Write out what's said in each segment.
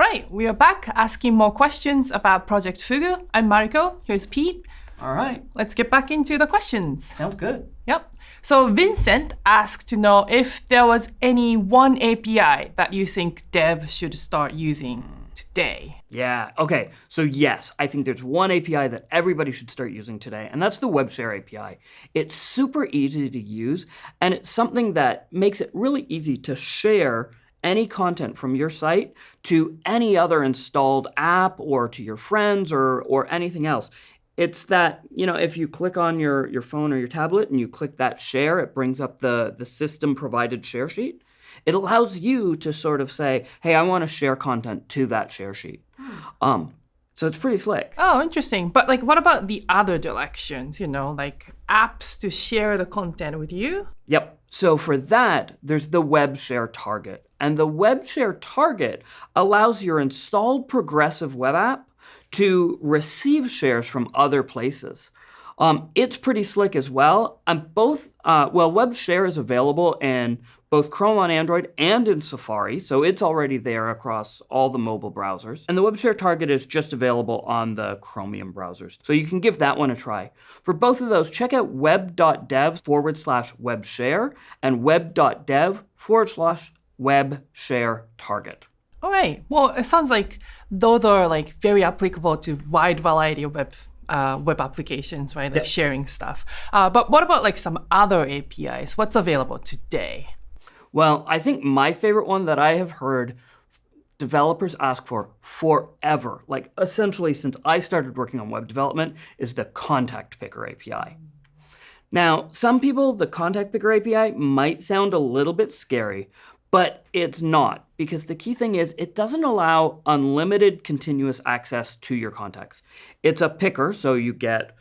All right, we are back asking more questions about Project Fugu. I'm Mariko. Here's Pete. All right. Let's get back into the questions. Sounds good. Yep. So Vincent asked to know if there was any one API that you think dev should start using today. Yeah, okay. So yes, I think there's one API that everybody should start using today, and that's the WebShare API. It's super easy to use, and it's something that makes it really easy to share any content from your site to any other installed app or to your friends or, or anything else. It's that, you know, if you click on your, your phone or your tablet and you click that share, it brings up the, the system provided share sheet. It allows you to sort of say, hey, I want to share content to that share sheet. Um, so it's pretty slick. Oh, interesting. But like, what about the other directions? You know, like apps to share the content with you? Yep. So for that, there's the web share target. And the web share target allows your installed progressive web app to receive shares from other places. Um, it's pretty slick as well. And both, uh, well, Web Share is available in both Chrome on Android and in Safari, so it's already there across all the mobile browsers. And the Web Share target is just available on the Chromium browsers, so you can give that one a try. For both of those, check out web.dev forward slash web share and web.dev forward slash web share target. All right. Well, it sounds like those are like very applicable to wide variety of web uh, web applications, right? Like sharing stuff. Uh, but what about like some other APIs? What's available today? Well, I think my favorite one that I have heard developers ask for forever, like essentially since I started working on web development, is the Contact Picker API. Now, some people, the Contact Picker API might sound a little bit scary, but it's not, because the key thing is it doesn't allow unlimited continuous access to your contacts. It's a picker, so you get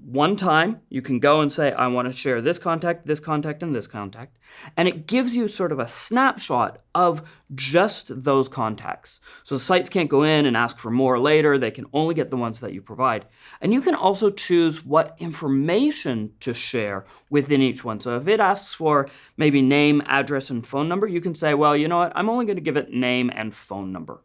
one time, you can go and say, I want to share this contact, this contact, and this contact. And it gives you sort of a snapshot of just those contacts. So sites can't go in and ask for more later. They can only get the ones that you provide. And you can also choose what information to share within each one. So if it asks for maybe name, address, and phone number, you can say, well, you know what? I'm only going to give it name and phone number.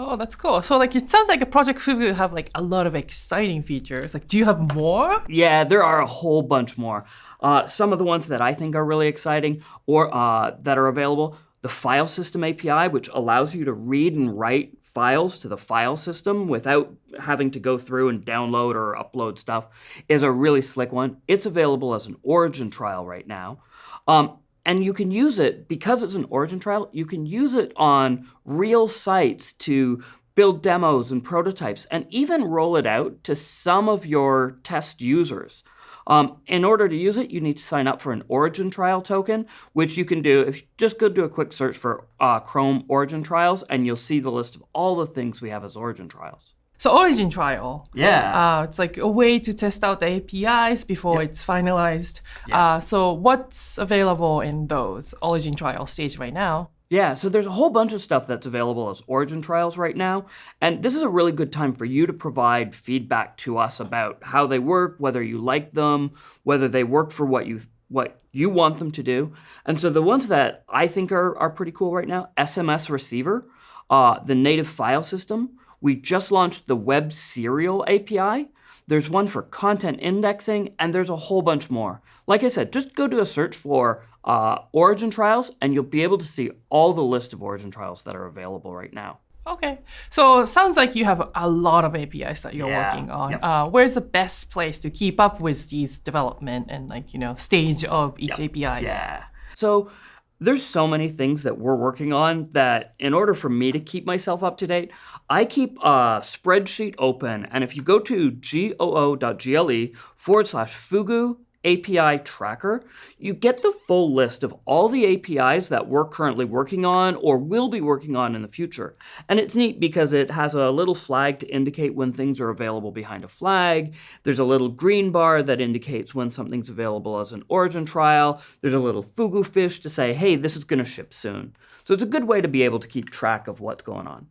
Oh, that's cool. So like it sounds like a Project Fugu have like a lot of exciting features. Like, do you have more? Yeah, there are a whole bunch more. Uh, some of the ones that I think are really exciting or uh, that are available, the file system API, which allows you to read and write files to the file system without having to go through and download or upload stuff, is a really slick one. It's available as an origin trial right now. Um, and you can use it, because it's an origin trial, you can use it on real sites to build demos and prototypes, and even roll it out to some of your test users. Um, in order to use it, you need to sign up for an origin trial token, which you can do if you just go do a quick search for uh, Chrome origin trials, and you'll see the list of all the things we have as origin trials. So origin trial. Yeah. Uh, it's like a way to test out the APIs before Yep. it's finalized. Yeah. Uh, so what's available in those origin trial stage right now? Yeah, so there's a whole bunch of stuff that's available as origin trials right now. And this is a really good time for you to provide feedback to us about how they work, whether you like them, whether they work for what you what you want them to do. And so the ones that I think are, are pretty cool right now, SMS receiver, uh, the native file system. We just launched the Web Serial API. There's one for content indexing, and there's a whole bunch more. Like I said, just go do a search for uh, origin trials, and you'll be able to see all the list of origin trials that are available right now. Okay. So sounds like you have a lot of APIs that you're Yeah. working on. Yep. Uh, where's the best place to keep up with these development and like, you know, stage of each APIs? Yeah. So there's so many things that we're working on that in order for me to keep myself up to date, I keep a spreadsheet open. And if you go to goo.gle forward slash fugu API tracker, you get the full list of all the APIs that we're currently working on or will be working on in the future. And it's neat because it has a little flag to indicate when things are available behind a flag. There's a little green bar that indicates when something's available as an origin trial. There's a little fugu fish to say, hey, this is going to ship soon. So it's a good way to be able to keep track of what's going on.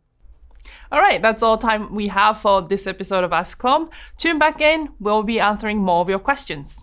All right, that's all time we have for this episode of Ask Chrome. Tune back in. We'll be answering more of your questions.